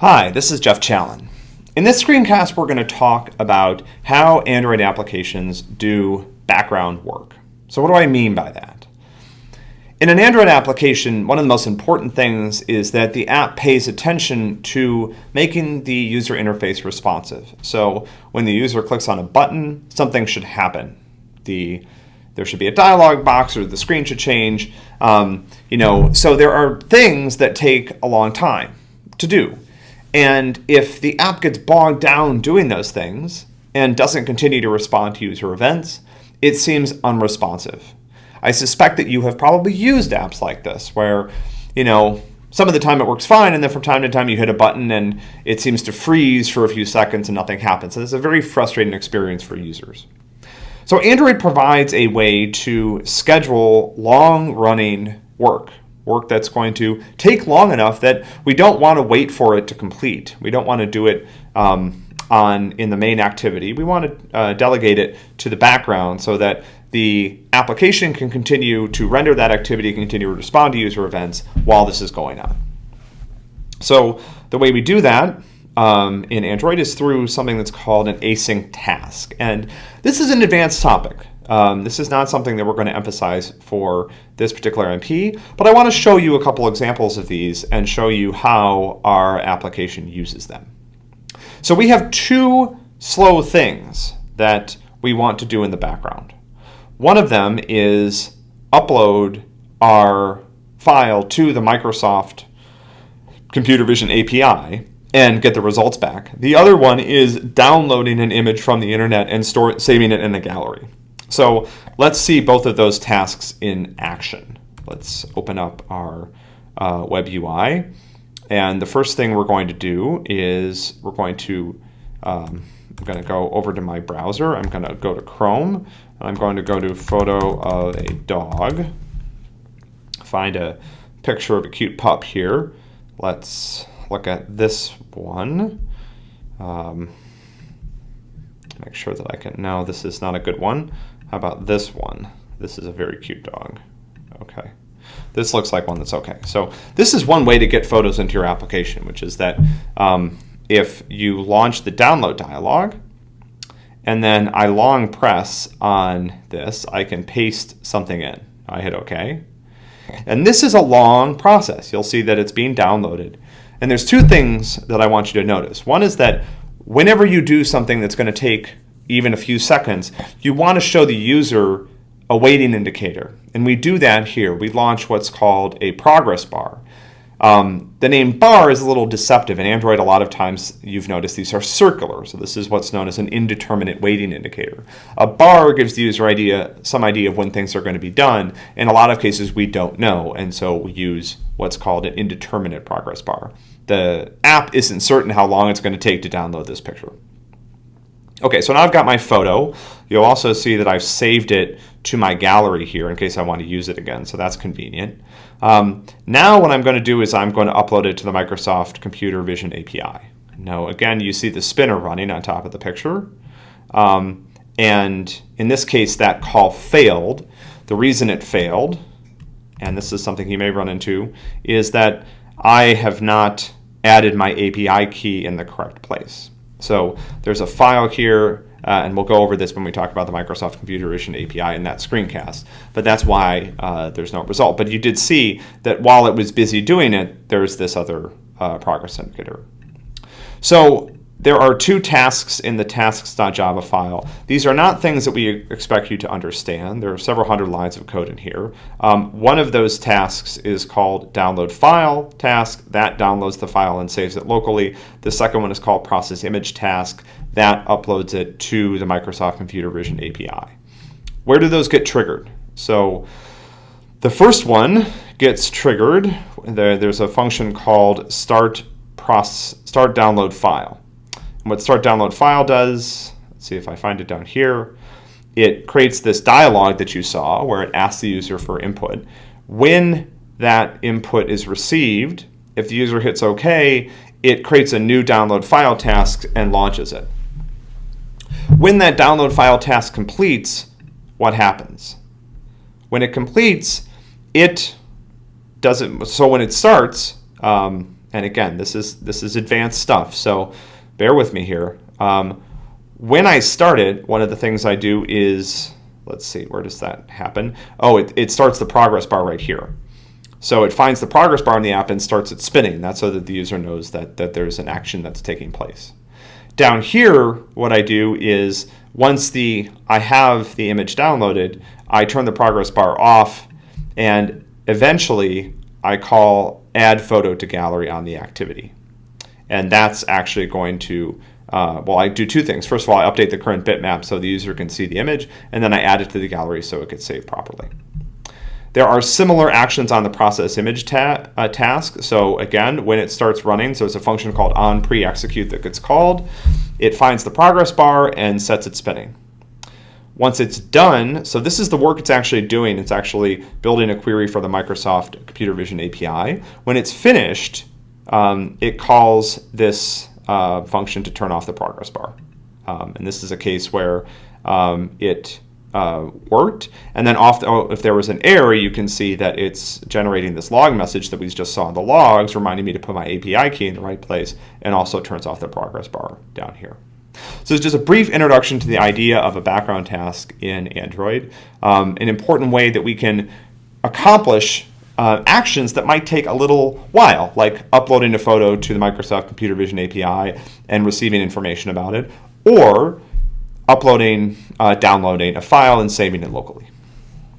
Hi, this is Jeff Challen. In this screencast, we're going to talk about how Android applications do background work. So what do I mean by that? In an Android application, one of the most important things is that the app pays attention to making the user interface responsive. So when the user clicks on a button, something should happen. The there should be a dialog box or the screen should change. Um, you know, so there are things that take a long time to do. And if the app gets bogged down doing those things and doesn't continue to respond to user events, it seems unresponsive. I suspect that you have probably used apps like this where, you know, some of the time it works fine, and then from time to time you hit a button and it seems to freeze for a few seconds and nothing happens. And it's a very frustrating experience for users. So Android provides a way to schedule long-running work, work that's going to take long enough that we don't want to wait for it to complete. We don't want to do it um, on in the main activity. We want to uh, delegate it to the background so that the application can continue to render that activity, continue to respond to user events while this is going on. So the way we do that um, in Android is through something that's called an async task. And this is an advanced topic. Um, this is not something that we're going to emphasize for this particular MP, but I want to show you a couple examples of these and show you how our application uses them. So we have two slow things that we want to do in the background. One of them is upload our file to the Microsoft Computer Vision API and get the results back. The other one is downloading an image from the internet and store, saving it in a gallery. So let's see both of those tasks in action. Let's open up our uh, web UI. And the first thing we're going to do is we're going to, um, I'm going to go over to my browser. I'm going to go to Chrome. I'm going to go to photo of a dog. Find a picture of a cute pup here. Let's look at this one. Um, make sure that I can, no, this is not a good one. How about this one? This is a very cute dog. Okay. This looks like one that's okay. So this is one way to get photos into your application, which is that um, if you launch the download dialog, and then I long press on this, I can paste something in. I hit OK. And this is a long process. You'll see that it's being downloaded. And there's two things that I want you to notice. One is that whenever you do something that's going to take even a few seconds, you want to show the user a waiting indicator. And we do that here. We launch what's called a progress bar. Um, the name bar is a little deceptive. In Android, a lot of times you've noticed these are circular. So this is what's known as an indeterminate waiting indicator. A bar gives the user idea some idea of when things are going to be done. In a lot of cases, we don't know. And so we use what's called an indeterminate progress bar. The app isn't certain how long it's going to take to download this picture. Okay, so now I've got my photo. You'll also see that I've saved it to my gallery here in case I want to use it again, so that's convenient. Um, now what I'm going to do is I'm going to upload it to the Microsoft Computer Vision API. Now again, you see the spinner running on top of the picture. Um, and in this case, that call failed. The reason it failed, and this is something you may run into, is that I have not added my API key in the correct place. So there's a file here, uh, and we'll go over this when we talk about the Microsoft Computer Vision API in that screencast. But that's why uh, there's no result. But you did see that while it was busy doing it, there's this other uh, progress indicator. So there are two tasks in the tasks.java file. These are not things that we expect you to understand. There are several hundred lines of code in here. Um, one of those tasks is called download file task. That downloads the file and saves it locally. The second one is called process image task. That uploads it to the Microsoft Computer Vision API. Where do those get triggered? So the first one gets triggered. There, there's a function called start, process, start download file. What start download file does, let's see if I find it down here, it creates this dialog that you saw where it asks the user for input. When that input is received, if the user hits OK, it creates a new download file task and launches it. When that download file task completes, what happens? When it completes, it doesn't, so when it starts, um, and again, this is this is advanced stuff, so bear with me here. Um, when I start it, one of the things I do is, let's see, where does that happen? Oh, it, it starts the progress bar right here. So it finds the progress bar in the app and starts it spinning. That's so that the user knows that, that there's an action that's taking place. Down here, what I do is once the I have the image downloaded, I turn the progress bar off and eventually I call add photo to gallery on the activity. And that's actually going to, uh, well, I do two things. First of all, I update the current bitmap so the user can see the image, and then I add it to the gallery so it gets saved properly. There are similar actions on the process image ta uh, task. So again, when it starts running, so it's a function called on pre-execute that gets called. It finds the progress bar and sets it spinning. Once it's done, so this is the work it's actually doing. It's actually building a query for the Microsoft Computer Vision API. When it's finished, um, it calls this uh, function to turn off the progress bar. Um, and this is a case where um, it uh, worked. And then the, oh, if there was an error, you can see that it's generating this log message that we just saw in the logs, reminding me to put my API key in the right place, and also turns off the progress bar down here. So it's just a brief introduction to the idea of a background task in Android, um, an important way that we can accomplish uh, actions that might take a little while, like uploading a photo to the Microsoft Computer Vision API and receiving information about it, or uploading, uh, downloading a file and saving it locally.